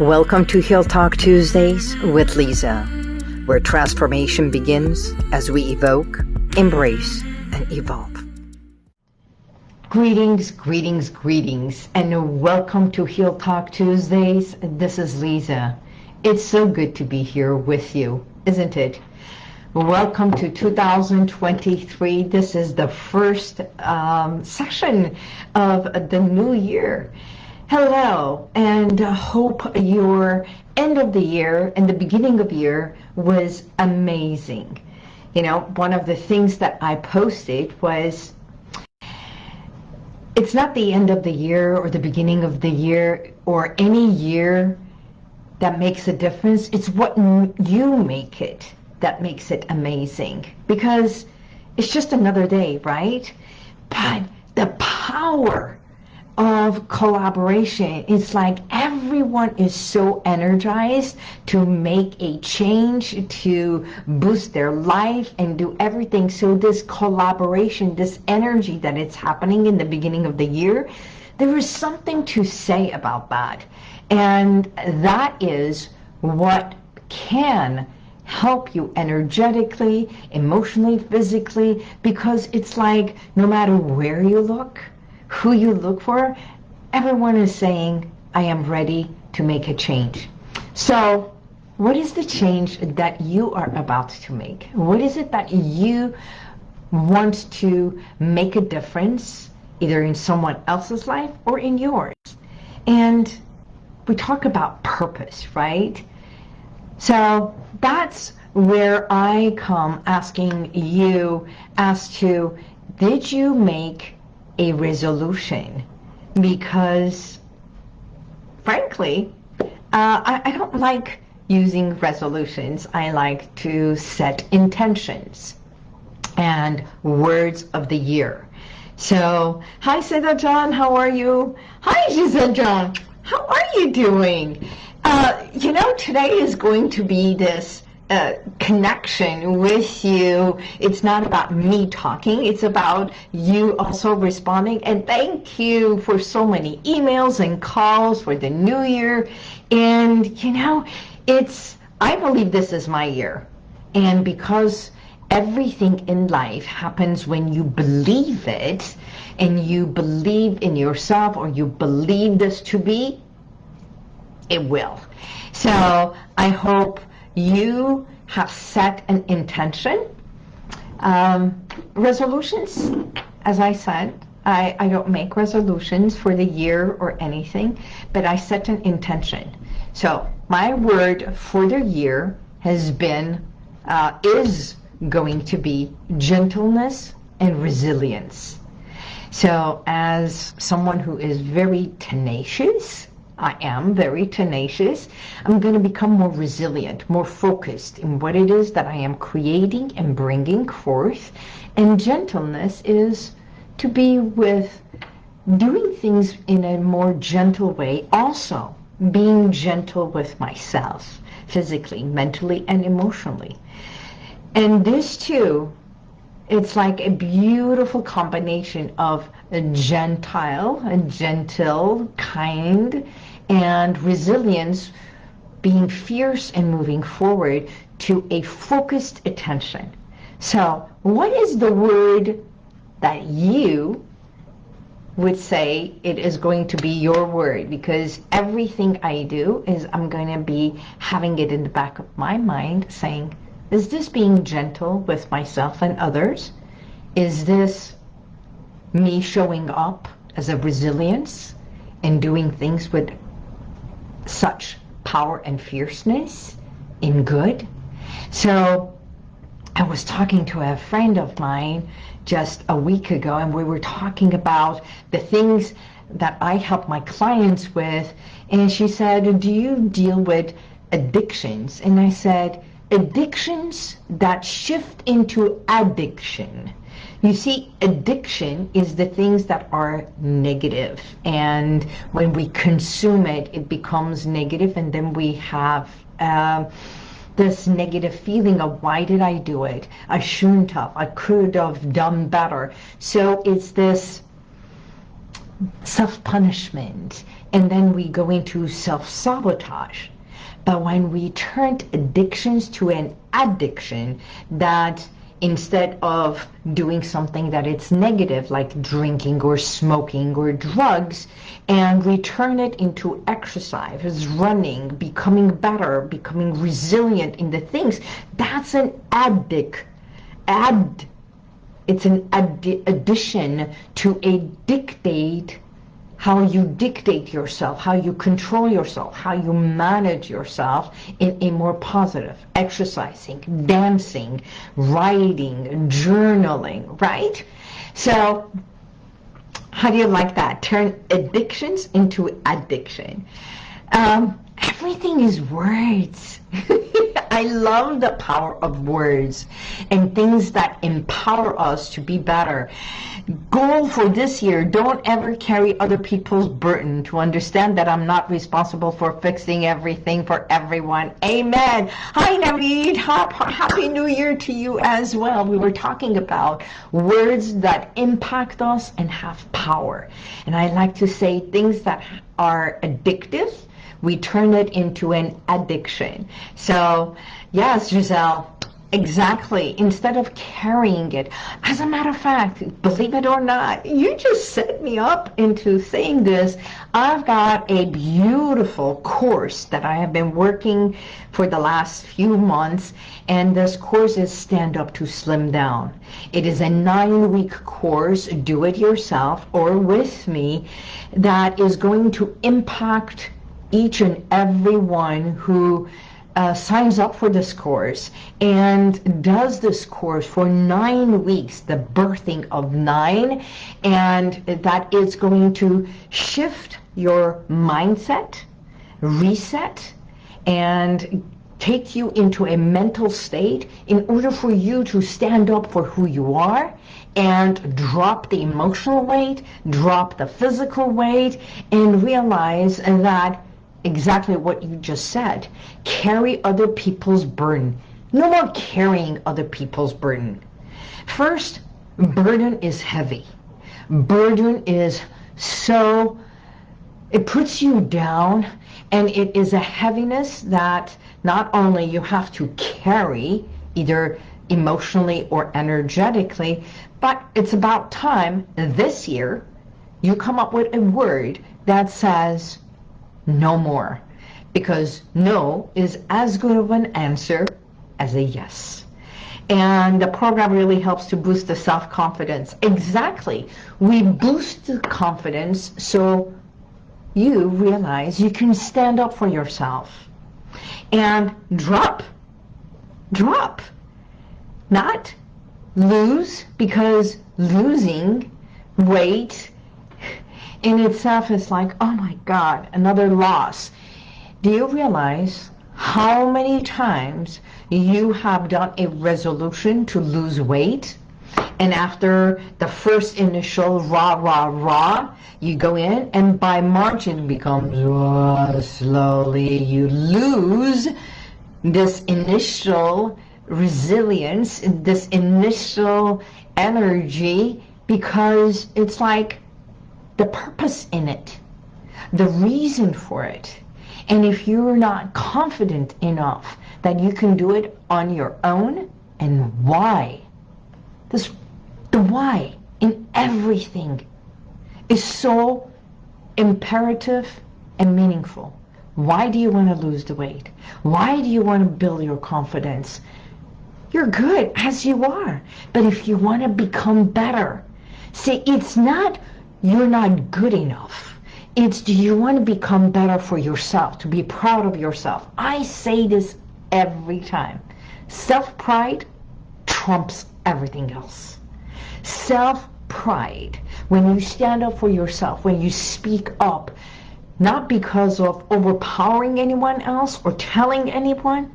Welcome to Heal Talk Tuesdays with Lisa, where transformation begins as we evoke, embrace, and evolve. Greetings, greetings, greetings, and welcome to Heal Talk Tuesdays. This is Lisa. It's so good to be here with you, isn't it? Welcome to 2023. This is the first um, session of the new year. Hello, and uh, hope your end of the year and the beginning of year was amazing. You know, one of the things that I posted was it's not the end of the year or the beginning of the year or any year that makes a difference. It's what you make it that makes it amazing because it's just another day, right? But the power of collaboration. It's like everyone is so energized to make a change, to boost their life and do everything. So this collaboration, this energy that it's happening in the beginning of the year, there is something to say about that. And that is what can help you energetically, emotionally, physically, because it's like no matter where you look, who you look for, everyone is saying, I am ready to make a change. So what is the change that you are about to make? What is it that you want to make a difference, either in someone else's life or in yours? And we talk about purpose, right? So that's where I come asking you as to, did you make a resolution because frankly uh, I, I don't like using resolutions. I like to set intentions and words of the year. So hi Seda John how are you? Hi Giselle John how are you doing? Uh, you know today is going to be this connection with you. It's not about me talking. It's about you also responding. And thank you for so many emails and calls for the new year. And, you know, it's, I believe this is my year. And because everything in life happens when you believe it and you believe in yourself or you believe this to be, it will. So I hope you have set an intention. Um, resolutions, as I said, I, I don't make resolutions for the year or anything, but I set an intention. So my word for the year has been, uh, is going to be gentleness and resilience. So as someone who is very tenacious, I am very tenacious. I'm going to become more resilient, more focused in what it is that I am creating and bringing forth. And gentleness is to be with doing things in a more gentle way. Also, being gentle with myself, physically, mentally, and emotionally. And this too, it's like a beautiful combination of a gentile, a gentle, kind, and resilience being fierce and moving forward to a focused attention. So what is the word that you would say it is going to be your word because everything I do is I'm going to be having it in the back of my mind saying, is this being gentle with myself and others? Is this me showing up as a resilience and doing things with such power and fierceness in good. So I was talking to a friend of mine just a week ago and we were talking about the things that I help my clients with and she said, do you deal with addictions? And I said, addictions that shift into addiction. You see, addiction is the things that are negative, and when we consume it, it becomes negative, and then we have um, this negative feeling of why did I do it? I shouldn't have. I could have done better. So it's this self-punishment, and then we go into self-sabotage. But when we turned addictions to an addiction that instead of doing something that it's negative like drinking or smoking or drugs and we turn it into exercise running becoming better becoming resilient in the things that's an addict add it's an addi addition to a dictate how you dictate yourself, how you control yourself, how you manage yourself in a more positive, exercising, dancing, writing, journaling, right? So how do you like that? Turn addictions into addiction. Um, everything is words. I love the power of words and things that empower us to be better. Goal for this year, don't ever carry other people's burden to understand that I'm not responsible for fixing everything for everyone. Amen. Hi, Naveed. Happy New Year to you as well. We were talking about words that impact us and have power. And I like to say things that are addictive we turn it into an addiction. So yes, Giselle, Exactly. Instead of carrying it. As a matter of fact, believe it or not, you just set me up into saying this. I've got a beautiful course that I have been working for the last few months, and this course is Stand Up to Slim Down. It is a nine-week course, do it yourself or with me, that is going to impact each and every one who uh, signs up for this course and does this course for nine weeks, the birthing of nine, and that is going to shift your mindset, reset, and take you into a mental state in order for you to stand up for who you are and drop the emotional weight, drop the physical weight, and realize that exactly what you just said. Carry other people's burden. No more carrying other people's burden. First, burden is heavy. Burden is so, it puts you down and it is a heaviness that not only you have to carry either emotionally or energetically, but it's about time this year you come up with a word that says, no more. Because no is as good of an answer as a yes. And the program really helps to boost the self-confidence. Exactly. We boost the confidence so you realize you can stand up for yourself. And drop. Drop. Not lose, because losing weight in itself is like, oh my God, another loss. Do you realize how many times you have done a resolution to lose weight? And after the first initial rah, rah, rah, you go in and by March it becomes rah, slowly. You lose this initial resilience, this initial energy because it's like the purpose in it, the reason for it. And if you're not confident enough that you can do it on your own, and why, this, the why in everything is so imperative and meaningful. Why do you want to lose the weight? Why do you want to build your confidence? You're good as you are. But if you want to become better, see, it's not you're not good enough. It's do you want to become better for yourself, to be proud of yourself. I say this every time. Self-pride trumps everything else. Self-pride, when you stand up for yourself, when you speak up, not because of overpowering anyone else or telling anyone,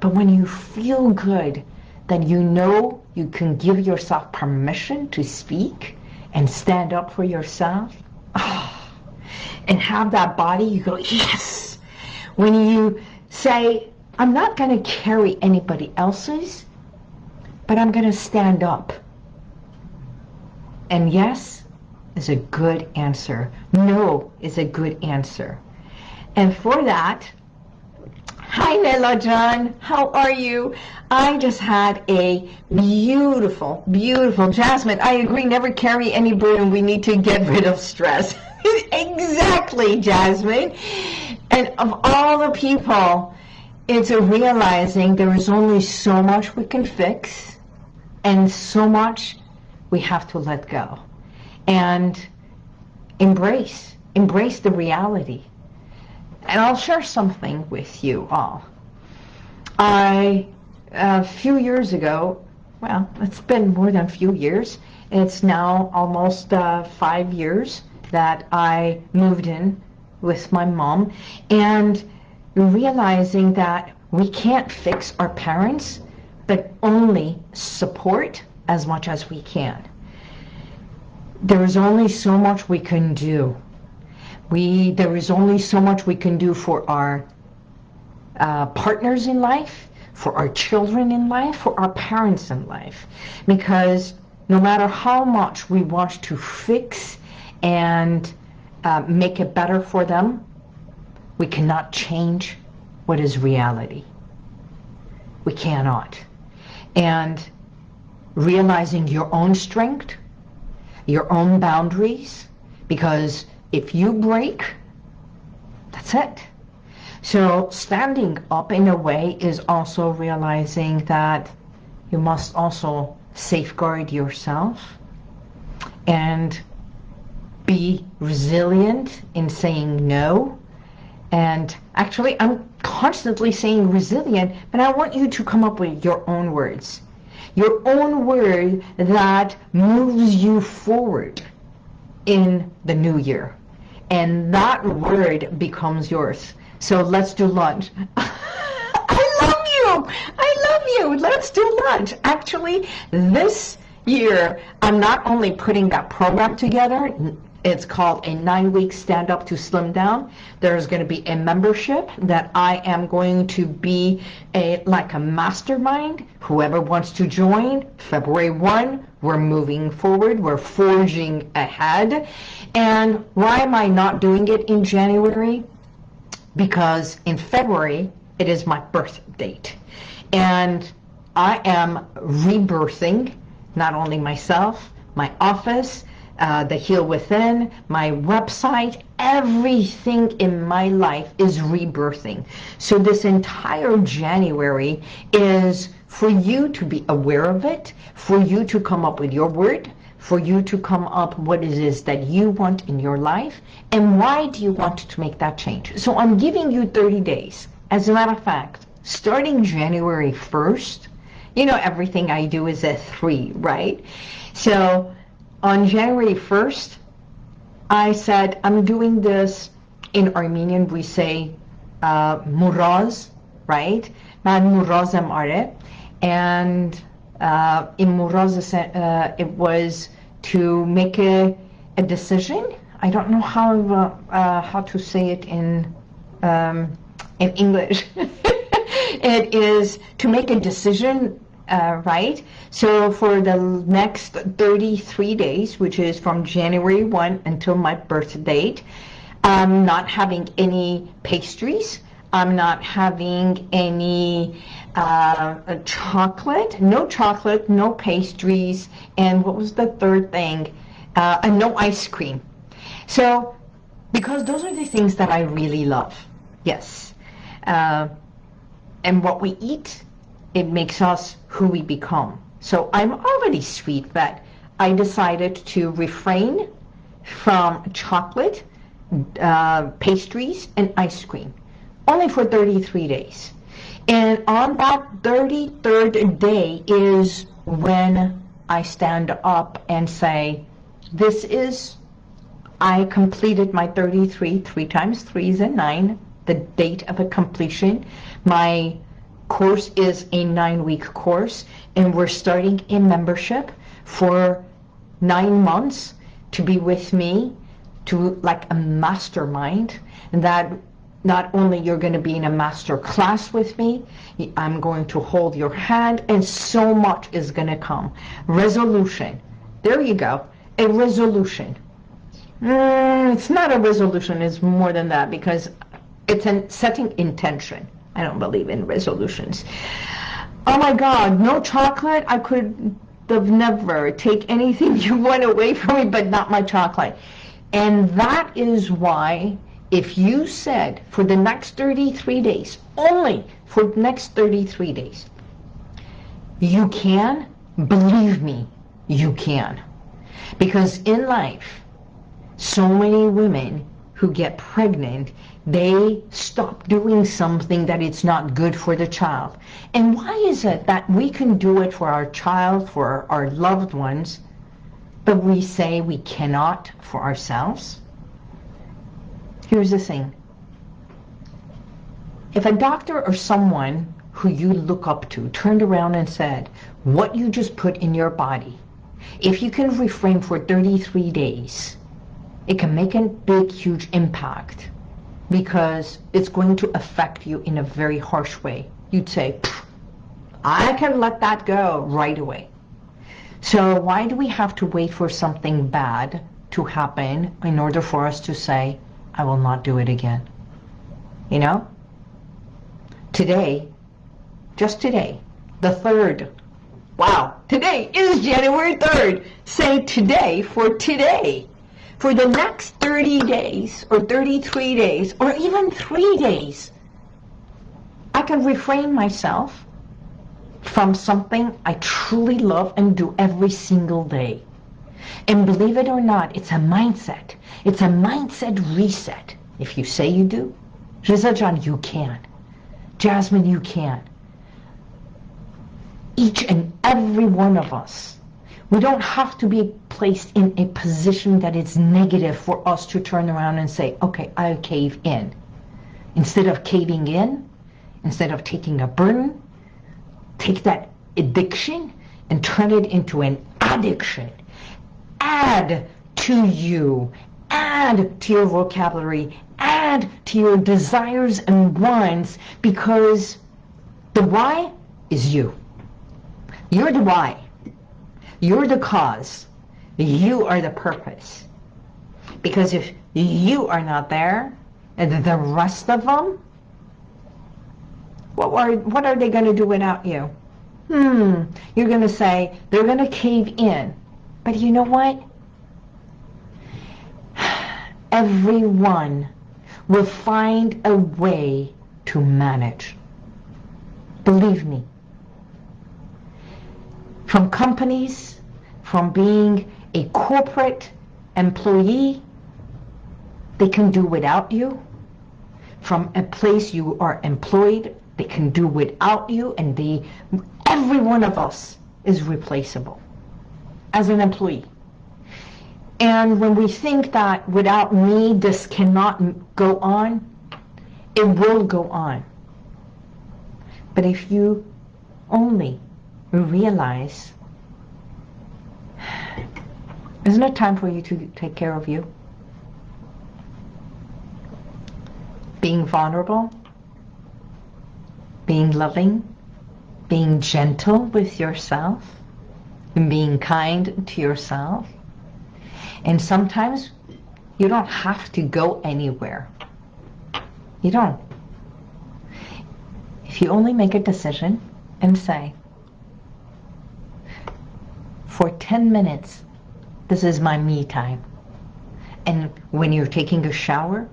but when you feel good then you know you can give yourself permission to speak, and stand up for yourself oh, and have that body, you go, yes. When you say, I'm not going to carry anybody else's, but I'm going to stand up. And yes, is a good answer. No is a good answer. And for that, hi Nella John, how are you? I just had a beautiful, beautiful, Jasmine, I agree, never carry any burden. We need to get rid of stress. exactly, Jasmine. And of all the people, it's a realizing there is only so much we can fix and so much we have to let go and embrace, embrace the reality. And I'll share something with you all. I, a few years ago, well, it's been more than a few years. It's now almost uh, five years that I moved in with my mom and realizing that we can't fix our parents, but only support as much as we can there is only so much we can do. We, there is only so much we can do for our uh, partners in life, for our children in life, for our parents in life. Because no matter how much we want to fix and uh, make it better for them, we cannot change what is reality. We cannot. And realizing your own strength your own boundaries because if you break, that's it. So standing up in a way is also realizing that you must also safeguard yourself and be resilient in saying no. And actually, I'm constantly saying resilient, but I want you to come up with your own words your own word that moves you forward in the new year. And that word becomes yours. So let's do lunch. I love you. I love you. Let's do lunch. Actually, this year, I'm not only putting that program together, it's called a nine-week stand-up to slim down. There's going to be a membership that I am going to be a like a mastermind. Whoever wants to join, February 1, we're moving forward. We're forging ahead. And why am I not doing it in January? Because in February, it is my birth date. And I am rebirthing not only myself, my office, uh, the Heal Within, my website, everything in my life is rebirthing. So this entire January is for you to be aware of it, for you to come up with your word, for you to come up what it is that you want in your life, and why do you want to make that change. So I'm giving you 30 days. As a matter of fact, starting January 1st, you know everything I do is a three, right? So on January 1st, I said, I'm doing this in Armenian, we say uh, Muraz, right? Man. And uh, in Muraz, uh, it was to make a, a decision. I don't know how uh, uh how to say it in um, in English. it is to make a decision uh, right? So for the next 33 days, which is from January 1 until my birth date, I'm not having any pastries. I'm not having any uh, chocolate, no chocolate, no pastries, and what was the third thing? Uh, and no ice cream. So, because those are the things that I really love, yes. Uh, and what we eat it makes us who we become. So I'm already sweet, but I decided to refrain from chocolate, uh, pastries, and ice cream, only for 33 days. And on that 33rd day is when I stand up and say, this is, I completed my 33, 3 times 3 is a 9, the date of a completion. My course is a nine-week course, and we're starting a membership for nine months to be with me, to like a mastermind, and that not only you're going to be in a master class with me, I'm going to hold your hand, and so much is going to come. Resolution. There you go. A resolution. Mm, it's not a resolution. It's more than that because it's an setting intention. I don't believe in resolutions. Oh my God, no chocolate? I could have never take anything you want away from me, but not my chocolate. And that is why if you said for the next 33 days, only for the next 33 days, you can, believe me, you can. Because in life, so many women who get pregnant, they stop doing something that it's not good for the child. And why is it that we can do it for our child, for our loved ones, but we say we cannot for ourselves? Here's the thing. If a doctor or someone who you look up to turned around and said, what you just put in your body, if you can refrain for 33 days, it can make a big, huge impact because it's going to affect you in a very harsh way. You'd say, I can let that go right away. So why do we have to wait for something bad to happen in order for us to say, I will not do it again? You know? Today, just today, the 3rd. Wow, today is January 3rd. Say today for today for the next 30 days or 33 days or even three days, I can refrain myself from something I truly love and do every single day. And believe it or not, it's a mindset. It's a mindset reset. If you say you do, Rizal John, you can. Jasmine, you can. Each and every one of us we don't have to be placed in a position that is negative for us to turn around and say, okay, I'll cave in. Instead of caving in, instead of taking a burden, take that addiction and turn it into an addiction. Add to you, add to your vocabulary, add to your desires and wants because the why is you. You're the why. You're the cause. You are the purpose. Because if you are not there, and the rest of them, what are, what are they going to do without you? Hmm, you're going to say, they're going to cave in. But you know what? Everyone will find a way to manage. Believe me from companies, from being a corporate employee, they can do without you. From a place you are employed, they can do without you, and they, every one of us is replaceable as an employee. And when we think that without me, this cannot go on, it will go on. But if you only realize isn't it time for you to take care of you? Being vulnerable, being loving, being gentle with yourself, and being kind to yourself. And sometimes you don't have to go anywhere. You don't. If you only make a decision and say, for 10 minutes, this is my me time. And when you're taking a shower,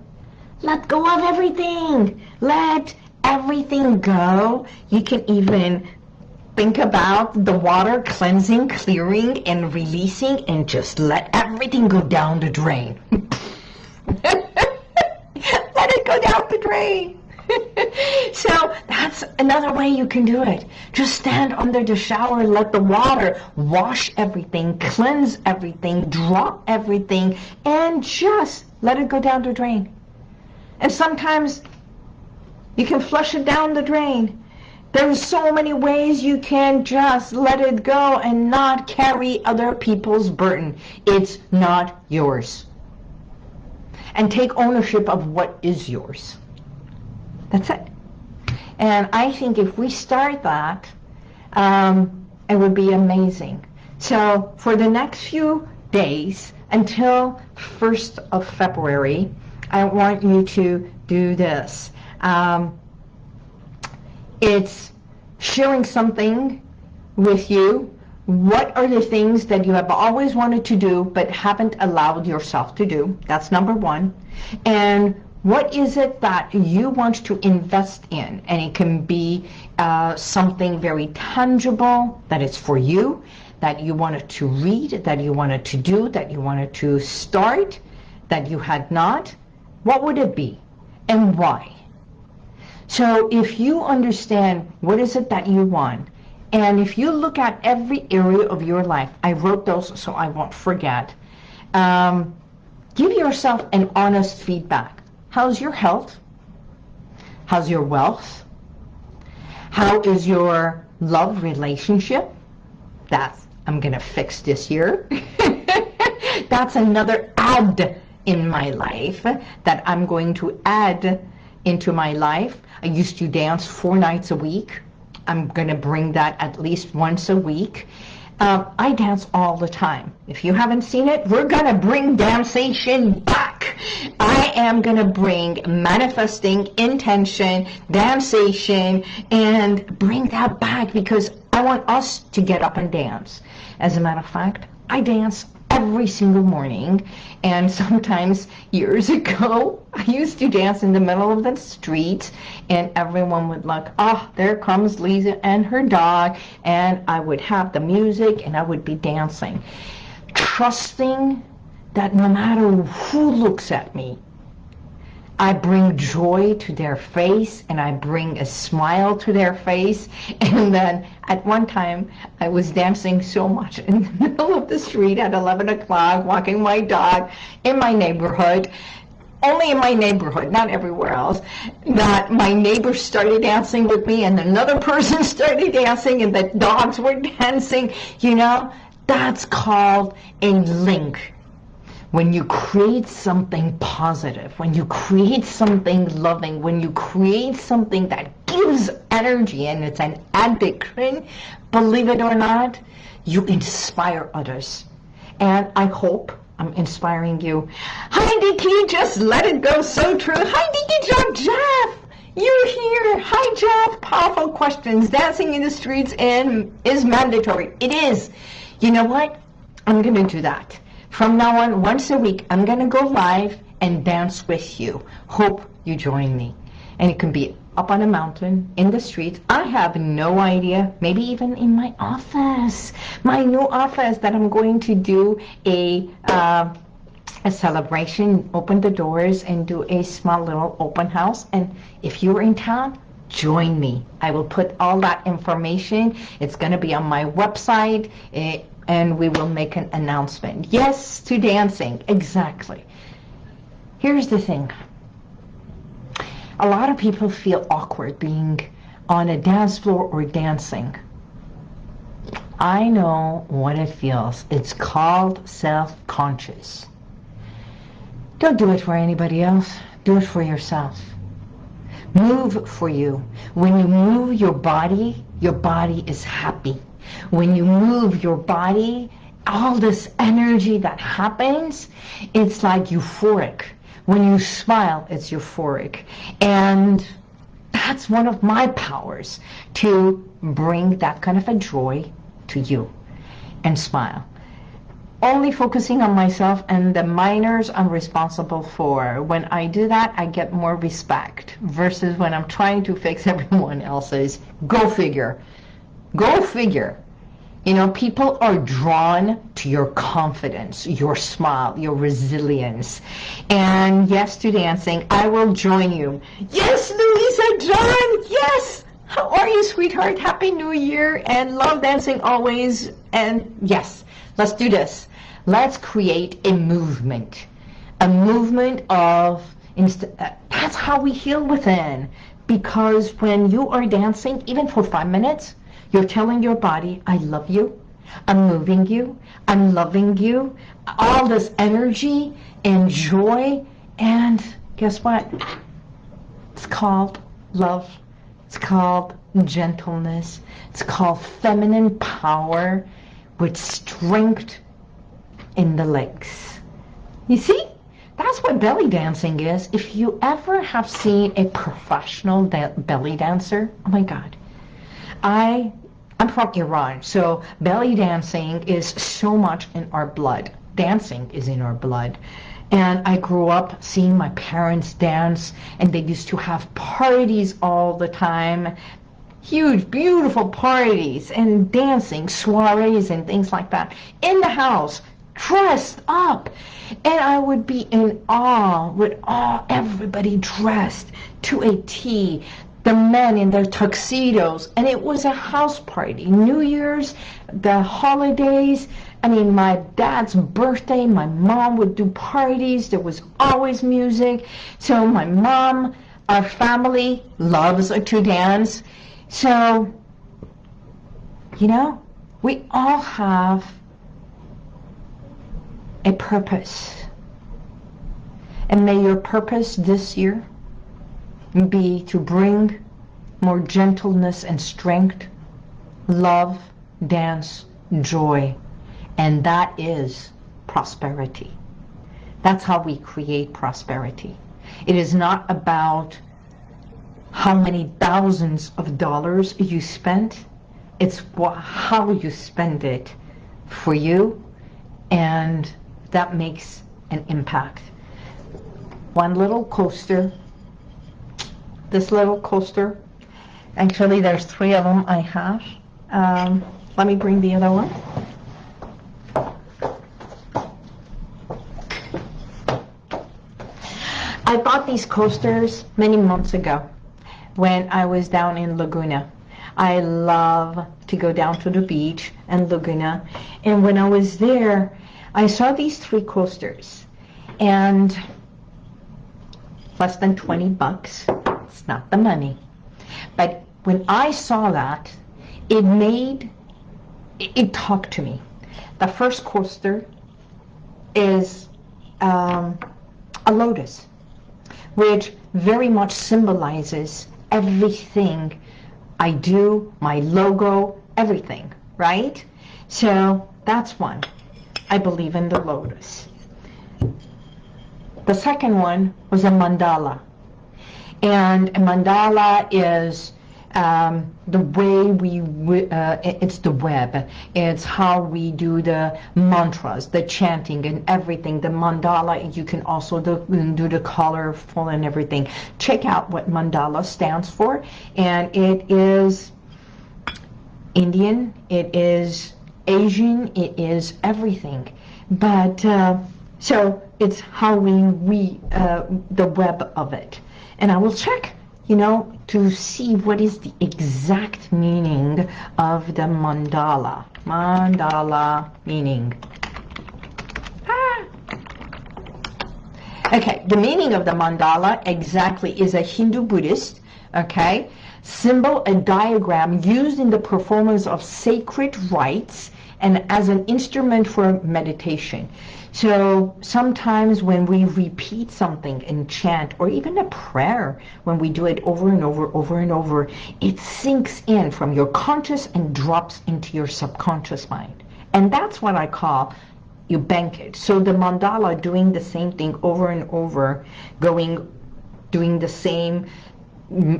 let go of everything. Let everything go. You can even think about the water cleansing, clearing, and releasing, and just let everything go down the drain. let it go down the drain. so that's another way you can do it. Just stand under the shower, and let the water wash everything, cleanse everything, drop everything, and just let it go down the drain. And sometimes you can flush it down the drain. There's so many ways you can just let it go and not carry other people's burden. It's not yours. And take ownership of what is yours. That's it. And I think if we start that, um, it would be amazing. So for the next few days, until 1st of February, I want you to do this. Um, it's sharing something with you. What are the things that you have always wanted to do but haven't allowed yourself to do? That's number one. And what is it that you want to invest in? And it can be uh, something very tangible that is for you, that you wanted to read, that you wanted to do, that you wanted to start, that you had not. What would it be and why? So if you understand what is it that you want, and if you look at every area of your life, I wrote those so I won't forget, um, give yourself an honest feedback. How's your health? How's your wealth? How is your love relationship? That's, I'm going to fix this year. That's another add in my life that I'm going to add into my life. I used to dance four nights a week. I'm going to bring that at least once a week. Um, I dance all the time. If you haven't seen it, we're going to bring dancing back. I am going to bring manifesting, intention, dancing, and bring that back because I want us to get up and dance. As a matter of fact, I dance every single morning. And sometimes years ago, I used to dance in the middle of the street and everyone would look, oh, ah, there comes Lisa and her dog. And I would have the music and I would be dancing. Trusting that no matter who looks at me, I bring joy to their face and I bring a smile to their face. And then at one time, I was dancing so much in the middle of the street at 11 o'clock, walking my dog in my neighborhood, only in my neighborhood, not everywhere else, that my neighbors started dancing with me and another person started dancing and the dogs were dancing. You know, that's called a link when you create something positive, when you create something loving, when you create something that gives energy and it's an addiction, believe it or not, you inspire others. And I hope I'm inspiring you. Hi, Dicky, just let it go. So true. Hi, Dicky Jeff. Jeff, you're here. Hi, Jeff. Powerful questions. Dancing in the streets and is mandatory. It is. You know what? I'm going to do that. From now on, once a week, I'm going to go live and dance with you. Hope you join me. And it can be up on a mountain, in the streets. I have no idea, maybe even in my office, my new office that I'm going to do a, uh, a celebration, open the doors and do a small little open house. And if you're in town, join me. I will put all that information. It's going to be on my website. It, and we will make an announcement. Yes to dancing, exactly. Here's the thing. A lot of people feel awkward being on a dance floor or dancing. I know what it feels. It's called self-conscious. Don't do it for anybody else. Do it for yourself. Move for you. When you move your body, your body is happy. When you move your body, all this energy that happens, it's like euphoric. When you smile, it's euphoric. And that's one of my powers, to bring that kind of a joy to you and smile. Only focusing on myself and the minors I'm responsible for. When I do that, I get more respect versus when I'm trying to fix everyone else's. Go figure. Go figure. You know, people are drawn to your confidence, your smile, your resilience. And yes to dancing. I will join you. Yes, Louisa John. Yes. How are you, sweetheart? Happy New Year and love dancing always. And yes, let's do this. Let's create a movement. A movement of, uh, that's how we heal within. Because when you are dancing, even for five minutes, you're telling your body, I love you. I'm moving you. I'm loving you. All this energy and joy. And guess what? It's called love. It's called gentleness. It's called feminine power with strength in the legs. You see? That's what belly dancing is. If you ever have seen a professional da belly dancer, oh my God. I, I'm from Iran, so belly dancing is so much in our blood. Dancing is in our blood. And I grew up seeing my parents dance, and they used to have parties all the time. Huge, beautiful parties and dancing, soirees and things like that in the house dressed up. And I would be in awe with all everybody dressed to a T. The men in their tuxedos, and it was a house party. New Year's, the holidays. I mean, my dad's birthday, my mom would do parties. There was always music. So my mom, our family loves to dance. So, you know, we all have a purpose. And may your purpose this year be to bring more gentleness and strength, love, dance, joy. And that is prosperity. That's how we create prosperity. It is not about how many thousands of dollars you spent. It's how you spend it for you and that makes an impact. One little coaster, this little coaster, actually there's three of them I have. Um, let me bring the other one. I bought these coasters many months ago when I was down in Laguna. I love to go down to the beach and Laguna. And when I was there, I saw these three coasters and less than 20 bucks. It's not the money. But when I saw that, it made, it, it talked to me. The first coaster is um, a lotus, which very much symbolizes everything I do, my logo, everything, right? So that's one. I believe in the lotus. The second one was a mandala. And mandala is um, the way we, uh, it's the web. It's how we do the mantras, the chanting and everything. The mandala, you can also do, do the colorful and everything. Check out what mandala stands for. And it is Indian, it is Asian, it is everything. But uh, so it's how we, we uh, the web of it. And I will check, you know, to see what is the exact meaning of the mandala. Mandala meaning. Ah. Okay, the meaning of the mandala exactly is a Hindu Buddhist, okay, symbol and diagram used in the performance of sacred rites and as an instrument for meditation. So sometimes when we repeat something in chant or even a prayer, when we do it over and over, over and over, it sinks in from your conscious and drops into your subconscious mind. And that's what I call you bank it. So the mandala doing the same thing over and over, going, doing the same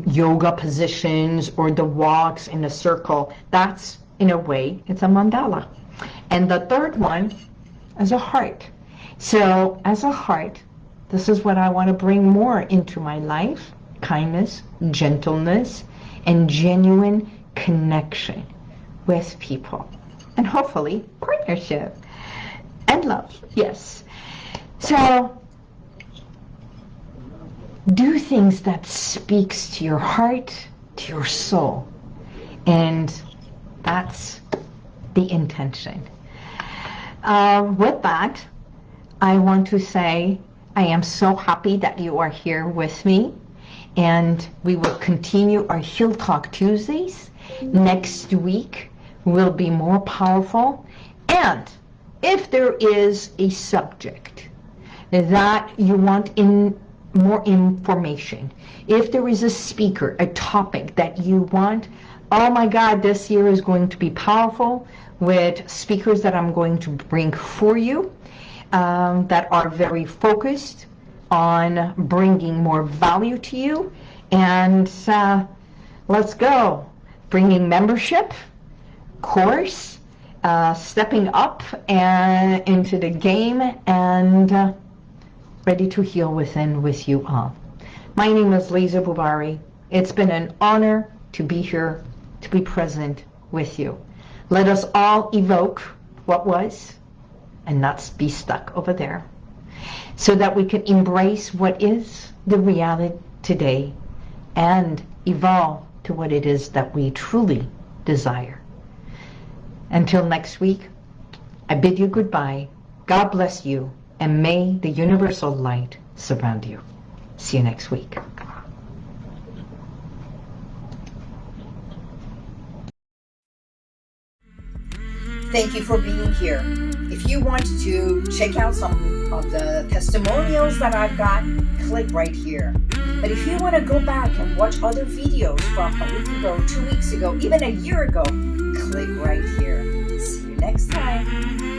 yoga positions or the walks in a circle, that's in a way, it's a mandala. And the third one is a heart. So as a heart, this is what I want to bring more into my life, kindness, gentleness, and genuine connection with people. And hopefully partnership and love, yes. So do things that speaks to your heart, to your soul. And that's the intention. Uh, with that, I want to say I am so happy that you are here with me and we will continue our Heal Talk Tuesdays. Next week will be more powerful and if there is a subject that you want in more information, if there is a speaker, a topic that you want, oh my God, this year is going to be powerful with speakers that I'm going to bring for you. um, that are very focused on bringing more value to you. And uh, let's go. Bringing membership, course, uh, stepping up and into the game and uh, ready to heal within with you all. My name is Lisa Bubari. It's been an honor to be here, to be present with you. Let us all evoke what was and not be stuck over there so that we can embrace what is the reality today and evolve to what it is that we truly desire. Until next week, I bid you goodbye. God bless you, and may the universal light surround you. See you next week. Thank you for being here. If you want to check out some of the testimonials that I've got, click right here. But if you want to go back and watch other videos from a week ago, two weeks ago, even a year ago, click right here. See you next time.